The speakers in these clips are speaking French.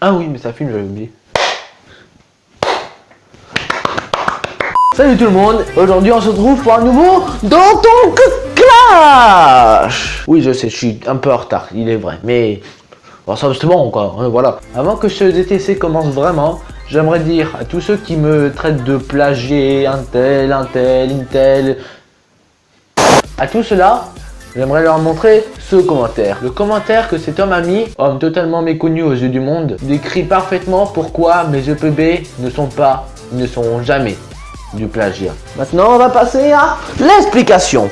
Ah oui, mais ça filme, j'avais oublié. Salut tout le monde, aujourd'hui on se retrouve pour un nouveau Dans ton clash Oui je sais, je suis un peu en retard, il est vrai, mais... Bon, ça c'est bon quoi, hein, voilà. Avant que ce DTC commence vraiment, j'aimerais dire à tous ceux qui me traitent de plagier, un tel, un tel, une telle... À tout cela, j'aimerais leur montrer ce commentaire. Le commentaire que cet homme a mis, homme totalement méconnu aux yeux du monde, décrit parfaitement pourquoi mes EPB ne sont pas, ne seront jamais du plagiat. Maintenant, on va passer à l'explication.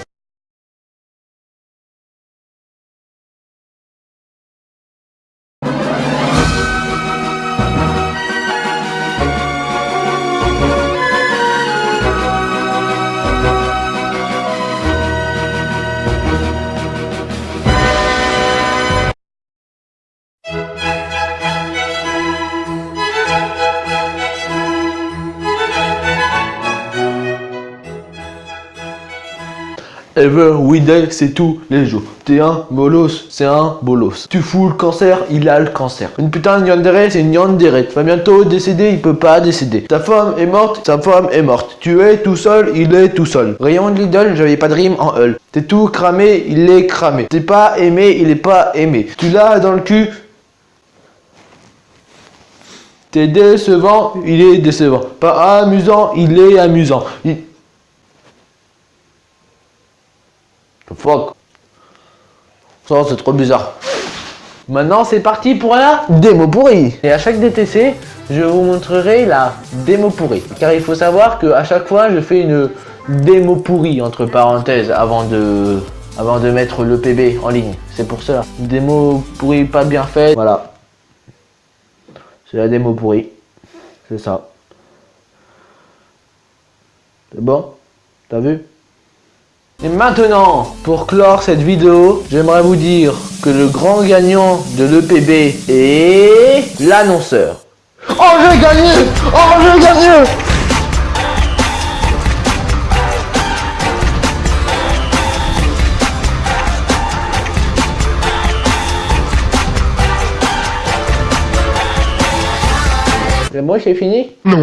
Ever, Widel, c'est tous les jours. T'es un bolos, c'est un bolos. Tu fous le cancer, il a le cancer. Une putain de yandere, c'est une yandere. Va bientôt décéder, il peut pas décéder. Ta femme est morte, sa femme est morte. Tu es tout seul, il est tout seul. Rayon de Lidl, j'avais pas de rime en hull. T'es tout cramé, il est cramé. T'es pas aimé, il est pas aimé. Tu l'as dans le cul, T'es décevant, il est décevant. Pas amusant, il est amusant. Fuck Ça, c'est trop bizarre. Maintenant, c'est parti pour la démo pourrie. Et à chaque DTC, je vous montrerai la démo pourrie. Car il faut savoir que à chaque fois, je fais une démo pourrie, entre parenthèses, avant de, avant de mettre le PB en ligne. C'est pour ça. démo pourrie pas bien faite. Voilà. C'est la démo pourrie. C'est ça. C'est bon? T'as vu? Et maintenant, pour clore cette vidéo, j'aimerais vous dire que le grand gagnant de l'EPB est l'annonceur. Oh, j'ai gagné Oh, j'ai gagné Et moi, c'est fini? Non.